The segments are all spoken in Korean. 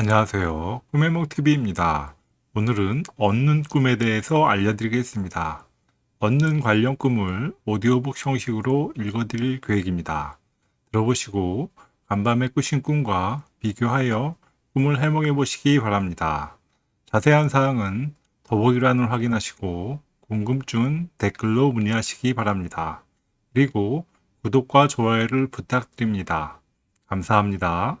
안녕하세요. 꿈해몽TV입니다. 오늘은 얻는 꿈에 대해서 알려드리겠습니다. 얻는 관련 꿈을 오디오북 형식으로 읽어드릴 계획입니다. 들어보시고 간밤에 꾸신 꿈과 비교하여 꿈을 해몽해 보시기 바랍니다. 자세한 사항은 더보기란을 확인하시고 궁금증은 댓글로 문의하시기 바랍니다. 그리고 구독과 좋아요를 부탁드립니다. 감사합니다.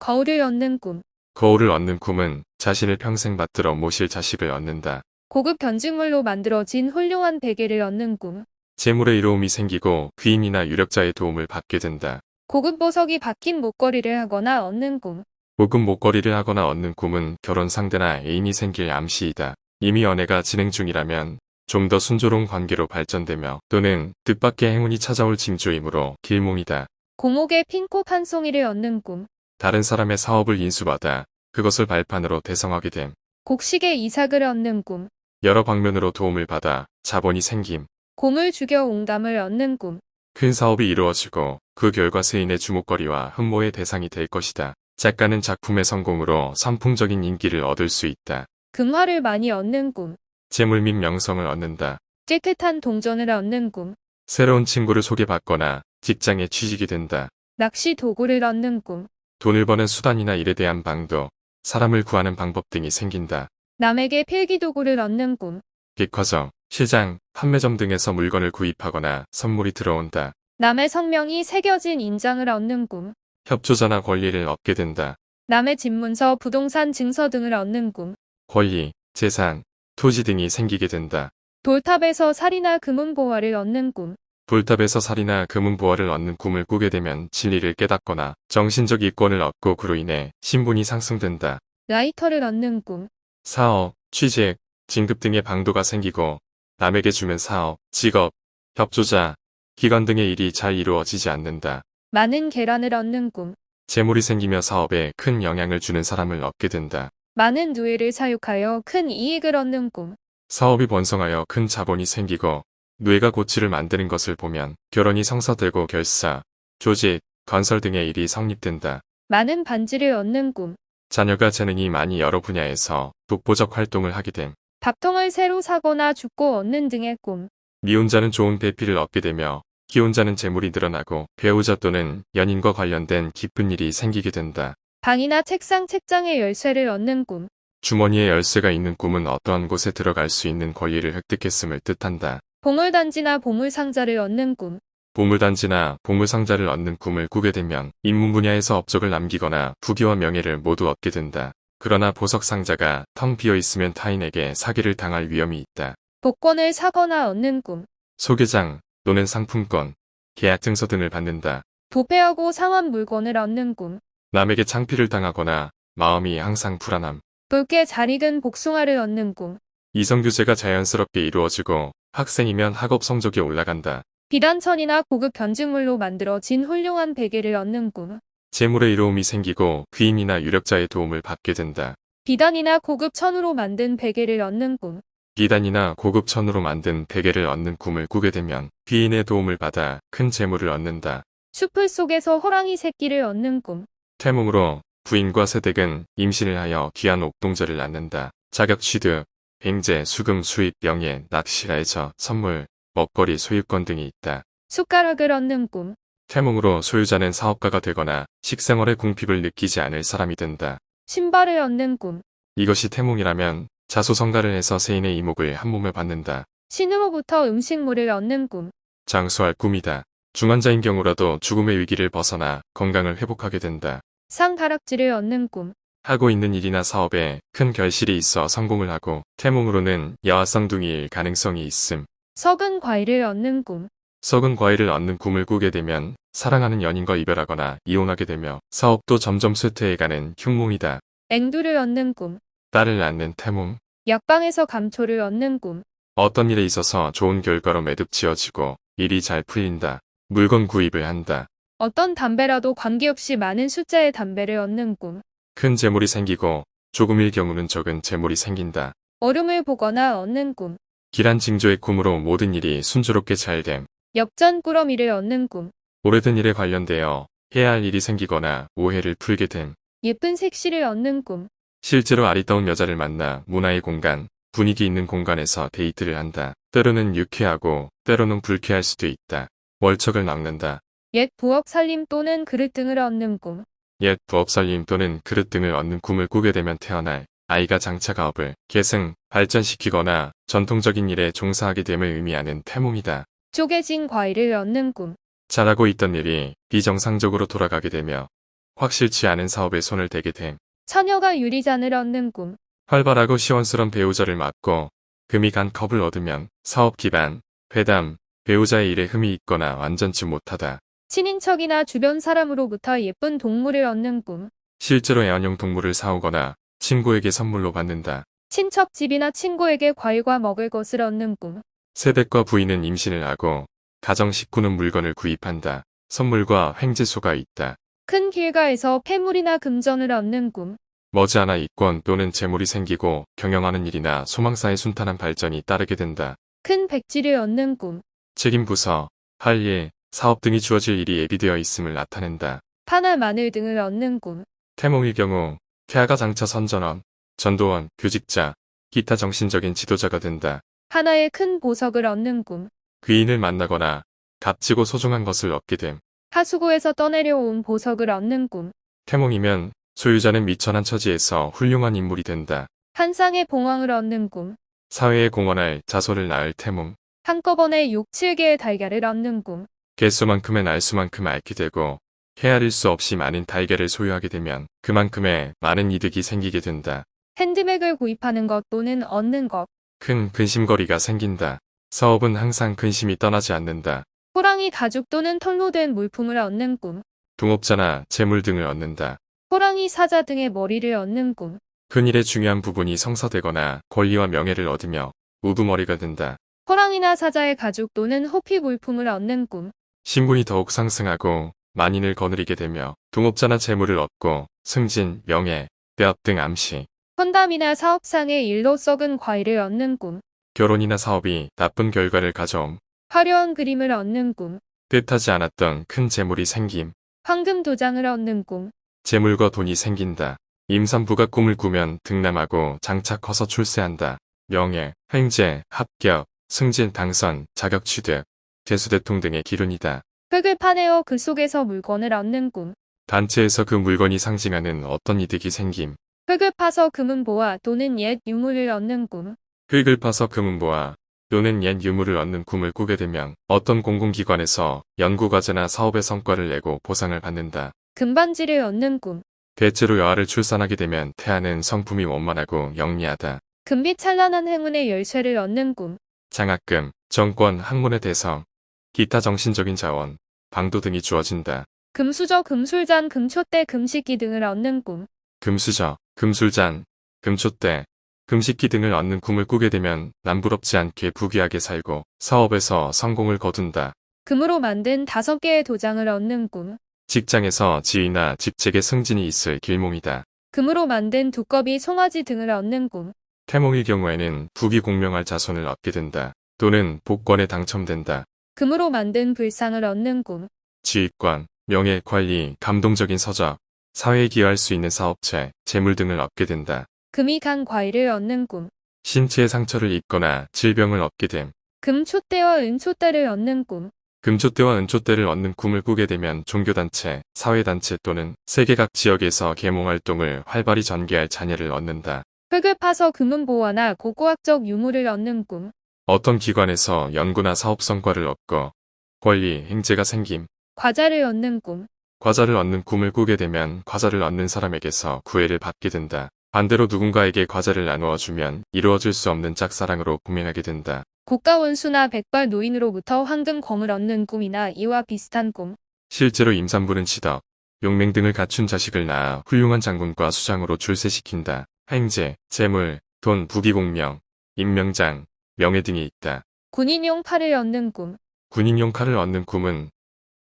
거울을 얻는 꿈. 거울을 얻는 꿈은 자신을 평생 받들어 모실 자식을 얻는다. 고급 견직물로 만들어진 훌륭한 베개를 얻는 꿈. 재물의 이로움이 생기고 귀인이나 유력자의 도움을 받게 된다. 고급 보석이 박힌 목걸이를 하거나 얻는 꿈. 고급 목걸이를 하거나 얻는 꿈은 결혼 상대나 애인이 생길 암시이다. 이미 연애가 진행 중이라면 좀 더 순조로운 관계로 발전되며 또는 뜻밖의 행운이 찾아올 징조이므로 길몽이다. 고목의 핀꽃 한 송이를 얻는 꿈. 다른 사람의 사업을 인수받아 그것을 발판으로 대성하게 됨. 곡식의 이삭을 얻는 꿈. 여러 방면으로 도움을 받아 자본이 생김. 곰을 죽여 옹담을 얻는 꿈. 큰 사업이 이루어지고 그 결과 세인의 주목거리와 흠모의 대상이 될 것이다. 작가는 작품의 성공으로 선풍적인 인기를 얻을 수 있다. 금화를 많이 얻는 꿈. 재물 및 명성을 얻는다. 깨끗한 동전을 얻는 꿈. 새로운 친구를 소개받거나 직장에 취직이 된다. 낚시 도구를 얻는 꿈. 돈을 버는 수단이나 일에 대한 방도, 사람을 구하는 방법 등이 생긴다. 남에게 필기 도구를 얻는 꿈. 백화점, 시장, 판매점 등에서 물건을 구입하거나 선물이 들어온다. 남의 성명이 새겨진 인장을 얻는 꿈. 협조자나 권리를 얻게 된다. 남의 집문서, 부동산 증서 등을 얻는 꿈. 권리, 재산, 토지 등이 생기게 된다. 돌탑에서 살이나 금은 보화를 얻는 꿈. 돌탑에서 살이나 금은보화를 얻는 꿈을 꾸게 되면 진리를 깨닫거나 정신적 이권을 얻고 그로 인해 신분이 상승된다. 라이터를 얻는 꿈. 사업, 취직, 진급 등의 방도가 생기고 남에게 주면 사업, 직업, 협조자, 기관 등의 일이 잘 이루어지지 않는다. 많은 계란을 얻는 꿈. 재물이 생기며 사업에 큰 영향을 주는 사람을 얻게 된다. 많은 누에를 사육하여 큰 이익을 얻는 꿈. 사업이 번성하여 큰 자본이 생기고 뇌가 고치를 만드는 것을 보면 결혼이 성사되고 결사, 조직, 건설 등의 일이 성립된다. 많은 반지를 얻는 꿈. 자녀가 재능이 많이 여러 분야에서 독보적 활동을 하게 됨. 밥통을 새로 사거나 죽고 얻는 등의 꿈. 미혼자는 좋은 배필을 얻게 되며 기혼자는 재물이 늘어나고 배우자 또는 연인과 관련된 기쁜 일이 생기게 된다. 방이나 책상, 책장의 열쇠를 얻는 꿈. 주머니에 열쇠가 있는 꿈은 어떠한 곳에 들어갈 수 있는 권리를 획득했음을 뜻한다. 보물단지나 보물상자를 얻는 꿈. 보물단지나 보물상자를 얻는 꿈을 꾸게 되면 인문 분야에서 업적을 남기거나 부귀와 명예를 모두 얻게 된다. 그러나 보석상자가 텅 비어 있으면 타인에게 사기를 당할 위험이 있다. 복권을 사거나 얻는 꿈. 소개장 또는 상품권, 계약 증서 등을 받는다. 도패하고 상한 물건을 얻는 꿈. 남에게 창피를 당하거나 마음이 항상 불안함. 붉게 잘 익은 복숭아를 얻는 꿈. 이성교제가 자연스럽게 이루어지고 학생이면 학업 성적이 올라간다. 비단천이나 고급 견직물로 만들어진 훌륭한 베개를 얻는 꿈. 재물의 이로움이 생기고 귀인이나 유력자의 도움을 받게 된다. 비단이나 고급 천으로 만든 베개를 얻는 꿈. 비단이나 고급 천으로 만든 베개를 얻는 꿈을 꾸게 되면 귀인의 도움을 받아 큰 재물을 얻는다. 숲을 속에서 호랑이 새끼를 얻는 꿈. 태몽으로 부인과 세댁은 임신을 하여 귀한 옥동자를 낳는다. 자격 취득, 횡재, 수금, 수입, 명예, 낚시라에서 선물, 먹거리, 소유권 등이 있다. 숟가락을 얻는 꿈. 태몽으로 소유자는 사업가가 되거나 식생활의 궁핍을 느끼지 않을 사람이 된다. 신발을 얻는 꿈. 이것이 태몽이라면 자소성가를 해서 세인의 이목을 한 몸에 받는다. 신으로부터 음식물을 얻는 꿈. 장수할 꿈이다. 중환자인 경우라도 죽음의 위기를 벗어나 건강을 회복하게 된다. 상다락지를 얻는 꿈. 하고 있는 일이나 사업에 큰 결실이 있어 성공을 하고 태몽으로는 야화쌍둥이일 가능성이 있음. 썩은 과일을 얻는 꿈. 썩은 과일을 얻는 꿈을 꾸게 되면 사랑하는 연인과 이별하거나 이혼하게 되며 사업도 점점 쇠퇴해가는 흉몽이다. 앵두를 얻는 꿈. 딸을 낳는 태몽. 약방에서 감초를 얻는 꿈. 어떤 일에 있어서 좋은 결과로 매듭 지어지고 일이 잘 풀린다. 물건 구입을 한다. 어떤 담배라도 관계없이 많은 숫자의 담배를 얻는 꿈. 큰 재물이 생기고 조금일 경우는 적은 재물이 생긴다. 얼음을 보거나 얻는 꿈. 길한 징조의 꿈으로 모든 일이 순조롭게 잘됨. 엽전 꾸러미를 얻는 꿈. 오래된 일에 관련되어 해야 할 일이 생기거나 오해를 풀게 됨. 예쁜 색시를 얻는 꿈. 실제로 아리따운 여자를 만나 문화의 공간, 분위기 있는 공간에서 데이트를 한다. 때로는 유쾌하고 때로는 불쾌할 수도 있다. 월척을 낚는다. 옛 부엌 살림 또는 그릇 등을 얻는 꿈. 옛 부엌 살림 또는 그릇 등을 얻는 꿈을 꾸게 되면 태어날 아이가 장차 가업을 계승, 발전시키거나 전통적인 일에 종사하게 됨을 의미하는 태몽이다. 쪼개진 과일을 얻는 꿈. 잘하고 있던 일이 비정상적으로 돌아가게 되며 확실치 않은 사업에 손을 대게 됨. 처녀가 유리잔을 얻는 꿈. 활발하고 시원스런 배우자를 맡고 금이 간 컵을 얻으면 사업 기반, 회담, 배우자의 일에 흠이 있거나 완전치 못하다. 친인척이나 주변 사람으로부터 예쁜 동물을 얻는 꿈. 실제로 애완용 동물을 사오거나 친구에게 선물로 받는다. 친척 집이나 친구에게 과일과 먹을 것을 얻는 꿈. 세댁과 부인은 임신을 하고 가정 식구는 물건을 구입한다. 선물과 횡재소가 있다. 큰 길가에서 폐물이나 금전을 얻는 꿈. 머지않아 이권 또는 재물이 생기고 경영하는 일이나 소망사의 순탄한 발전이 따르게 된다. 큰 백지를 얻는 꿈. 책임 부서, 할 일, 사업 등이 주어질 일이 예비되어 있음을 나타낸다. 파나 마늘 등을 얻는 꿈. 태몽일 경우 태아가 장차 선전원, 전도원, 교직자, 기타 정신적인 지도자가 된다. 하나의 큰 보석을 얻는 꿈. 귀인을 만나거나 값지고 소중한 것을 얻게 됨. 하수구에서 떠내려온 보석을 얻는 꿈. 태몽이면 소유자는 미천한 처지에서 훌륭한 인물이 된다. 한 쌍의 봉황을 얻는 꿈. 사회에 공헌할 자손을 낳을 태몽. 한꺼번에 6, 7개의 달걀을 얻는 꿈. 개수만큼의 날수만큼 앓게 되고 헤아릴 수 없이 많은 달걀을 소유하게 되면 그만큼의 많은 이득이 생기게 된다. 핸드백을 구입하는 것 또는 얻는 것. 큰 근심거리가 생긴다. 사업은 항상 근심이 떠나지 않는다. 호랑이 가죽 또는 털로 된 물품을 얻는 꿈. 동업자나 재물 등을 얻는다. 호랑이 사자 등의 머리를 얻는 꿈. 큰일의 중요한 부분이 성사되거나 권리와 명예를 얻으며 우두머리가 된다. 호랑이나 사자의 가죽 또는 호피 물품을 얻는 꿈. 신분이 더욱 상승하고 만인을 거느리게 되며 동업자나 재물을 얻고 승진, 명예, 대업 등 암시, 헌담이나 사업상의 일로 썩은 과일을 얻는 꿈. 결혼이나 사업이 나쁜 결과를 가져옴, 화려한 그림을 얻는 꿈. 뜻하지 않았던 큰 재물이 생김, 황금 도장을 얻는 꿈. 재물과 돈이 생긴다. 임산부가 꿈을 꾸면 등남하고 장차 커서 출세한다. 명예, 횡재, 합격, 승진, 당선, 자격 취득, 재수대통 등의 기운이다. 흙을 파내어 그 속에서 물건을 얻는 꿈. 단체에서 그 물건이 상징하는 어떤 이득이 생김, 흙을 파서 금은보화 또는 옛 유물을 얻는 꿈. 흙을 파서 금은보화 또는 옛 유물을 얻는 꿈을 꾸게 되면 어떤 공공기관에서 연구과제나 사업의 성과를 내고 보상을 받는다. 금반지를 얻는 꿈. 대체로 여아를 출산하게 되면 태아는 성품이 원만하고 영리하다. 금빛 찬란한 행운의 열쇠를 얻는 꿈. 장학금, 정권, 학문의 대성, 기타 정신적인 자원, 방도 등이 주어진다. 금수저, 금술잔, 금촛대, 금식기 등을 얻는 꿈. 금수저, 금술잔, 금촛대, 금식기 등을 얻는 꿈을 꾸게 되면 남부럽지 않게 부귀하게 살고 사업에서 성공을 거둔다. 금으로 만든 다섯 개의 도장을 얻는 꿈. 직장에서 지위나 직책의 승진이 있을 길몽이다. 금으로 만든 두꺼비, 송아지 등을 얻는 꿈. 태몽일 경우에는 부귀 공명할 자손을 얻게 된다. 또는 복권에 당첨된다. 금으로 만든 불상을 얻는 꿈. 지휘권, 명예, 관리, 감동적인 서적, 사회에 기여할 수 있는 사업체, 재물 등을 얻게 된다. 금이 간 과일을 얻는 꿈. 신체에 상처를 입거나 질병을 얻게 됨. 금촛대와 은촛대를 얻는 꿈. 금촛대와 은촛대를 얻는 꿈을 꾸게 되면 종교단체, 사회단체 또는 세계 각 지역에서 계몽활동을 활발히 전개할 자녀를 얻는다. 흙을 파서 금은 보화나 고고학적 유물을 얻는 꿈. 어떤 기관에서 연구나 사업 성과를 얻고 권리, 행제가 생김, 과자를 얻는 꿈. 과자를 얻는 꿈을 꾸게 되면 과자를 얻는 사람에게서 구애를 받게 된다. 반대로 누군가에게 과자를 나누어 주면 이루어질 수 없는 짝사랑으로 공명하게 된다. 고가 원수나 백발 노인으로부터 황금 검을 얻는 꿈이나 이와 비슷한 꿈. 실제로 임산부는 지덕, 용맹 등을 갖춘 자식을 낳아 훌륭한 장군과 수장으로 출세시킨다. 행제, 재물, 돈, 부귀공명, 임명장, 명예 등이 있다. 군인용 팔을 얻는 꿈. 군인용 칼을 얻는 꿈은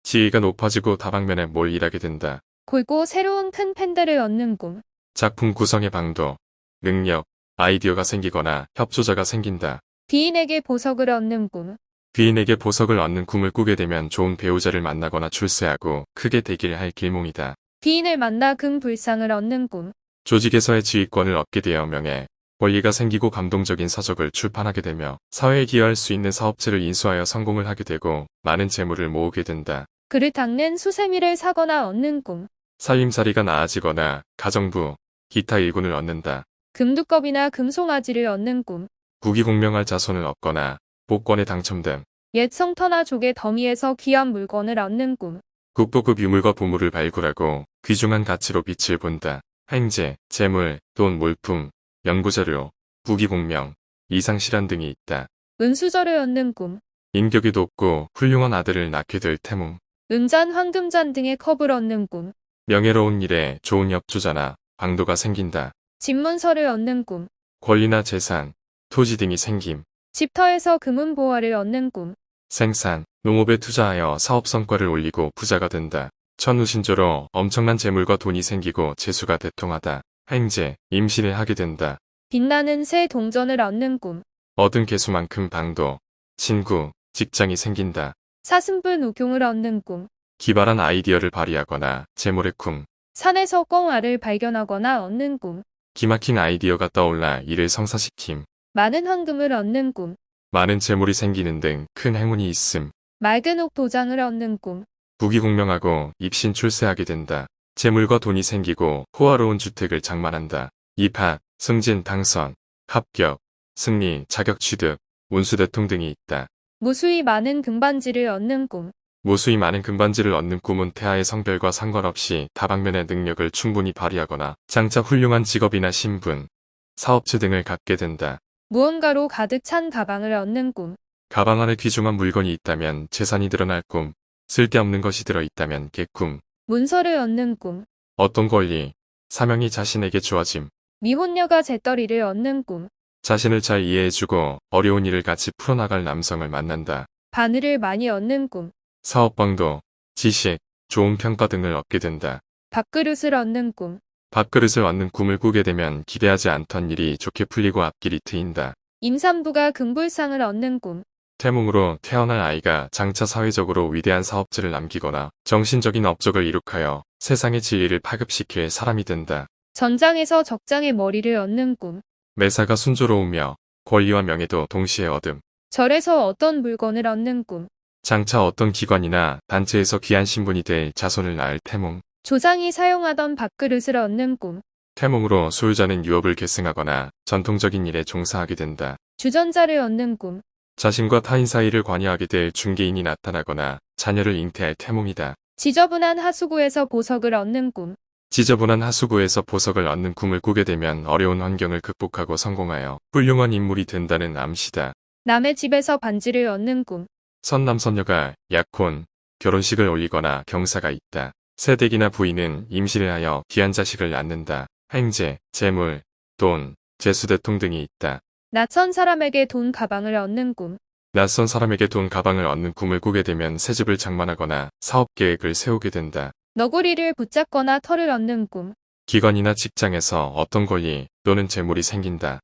지위가 높아지고 다방면에 몰 일하게 된다. 골고 새로운 큰 펜들을 얻는 꿈. 작품 구성의 방도, 능력, 아이디어가 생기거나 협조자가 생긴다. 비인에게 보석을 얻는 꿈. 귀인에게 보석을 얻는 꿈을 꾸게 되면 좋은 배우자를 만나거나 출세하고 크게 되길 할 길몽이다. 기인을 만나 금 불상을 얻는 꿈. 조직에서의 지휘권을 얻게 되어 명예, 권리가 생기고 감동적인 서적을 출판하게 되며 사회에 기여할 수 있는 사업체를 인수하여 성공을 하게 되고 많은 재물을 모으게 된다. 그를 닦는 수세미를 사거나 얻는 꿈. 살림살이가 나아지거나 가정부, 기타 일군을 얻는다. 금두껍이나 금송아지를 얻는 꿈. 부귀공명할 자손을 얻거나 복권에 당첨됨. 옛 성터나 조개 더미에서 귀한 물건을 얻는 꿈. 국보급 유물과 보물을 발굴하고 귀중한 가치로 빛을 본다. 행제, 재물, 돈, 물품, 연구자료, 부귀공명, 이상실현 등이 있다. 은수저를 얻는 꿈. 인격이 높고 훌륭한 아들을 낳게 될 태몽. 은잔, 황금잔 등의 컵을 얻는 꿈. 명예로운 일에 좋은 엽주자나 방도가 생긴다. 집문서를 얻는 꿈. 권리나 재산, 토지 등이 생김. 집터에서 금은 보화를 얻는 꿈. 생산, 농업에 투자하여 사업 성과를 올리고 부자가 된다. 천우신조로 엄청난 재물과 돈이 생기고 재수가 대통하다. 행제, 임신을 하게 된다. 빛나는 새 동전을 얻는 꿈. 얻은 개수만큼 방도, 친구, 직장이 생긴다. 사슴불 우경을 얻는 꿈. 기발한 아이디어를 발휘하거나 재물의 꿈, 산에서 꽁알을 발견하거나 얻는 꿈. 기막힌 아이디어가 떠올라 이를 성사시킴, 많은 황금을 얻는 꿈. 많은 재물이 생기는 등 큰 행운이 있음, 맑은 옥 도장을 얻는 꿈. 부귀공명하고 입신 출세하게 된다. 재물과 돈이 생기고 호화로운 주택을 장만한다. 입학, 승진, 당선, 합격, 승리, 자격 취득, 운수대통 등이 있다. 무수히 많은 금반지를 얻는 꿈. 무수히 많은 금반지를 얻는 꿈은 태아의 성별과 상관없이 다방면의 능력을 충분히 발휘하거나 장차 훌륭한 직업이나 신분, 사업체 등을 갖게 된다. 무언가로 가득 찬 가방을 얻는 꿈. 가방 안에 귀중한 물건이 있다면 재산이 드러날 꿈, 쓸데없는 것이 들어있다면 개꿈, 문서를 얻는 꿈. 어떤 권리, 사명이 자신에게 주어짐, 미혼녀가 재떨이를 얻는 꿈. 자신을 잘 이해해주고 어려운 일을 같이 풀어나갈 남성을 만난다. 바늘을 많이 얻는 꿈. 사업방도, 지식, 좋은 평가 등을 얻게 된다. 밥그릇을 얻는 꿈. 밥그릇을 얻는 꿈을 꾸게 되면 기대하지 않던 일이 좋게 풀리고 앞길이 트인다. 임산부가 금불상을 얻는 꿈. 태몽으로 태어날 아이가 장차 사회적으로 위대한 사업체를 남기거나 정신적인 업적을 이룩하여 세상의 진리를 파급시킬 사람이 된다. 전장에서 적장의 머리를 얻는 꿈. 매사가 순조로우며 권리와 명예도 동시에 얻음. 절에서 어떤 물건을 얻는 꿈. 장차 어떤 기관이나 단체에서 귀한 신분이 될 자손을 낳을 태몽. 조상이 사용하던 밥그릇을 얻는 꿈. 태몽으로 소유자는 유업을 계승하거나 전통적인 일에 종사하게 된다. 주전자를 얻는 꿈. 자신과 타인 사이를 관여하게 될 중개인이 나타나거나 자녀를 잉태할 태몽이다. 지저분한 하수구에서 보석을 얻는 꿈. 지저분한 하수구에서 보석을 얻는 꿈을 꾸게 되면 어려운 환경을 극복하고 성공하여 훌륭한 인물이 된다는 암시다. 남의 집에서 반지를 얻는 꿈. 선남선녀가 약혼, 결혼식을 올리거나 경사가 있다. 새댁이나 부인은 임신을 하여 귀한 자식을 낳는다. 행제, 재물, 돈, 재수대통 등이 있다. 낯선 사람에게 돈 가방을 얻는 꿈. 낯선 사람에게 돈 가방을 얻는 꿈을 꾸게 되면 새 집을 장만하거나 사업 계획을 세우게 된다. 너구리를 붙잡거나 털을 얻는 꿈. 기관이나 직장에서 어떤 권리 또는 재물이 생긴다.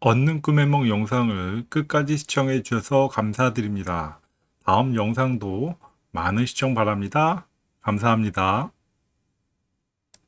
얻는 꿈의梦 영상을 끝까지 시청해 주셔서 감사드립니다. 다음 영상도 많은 시청 바랍니다. 감사합니다.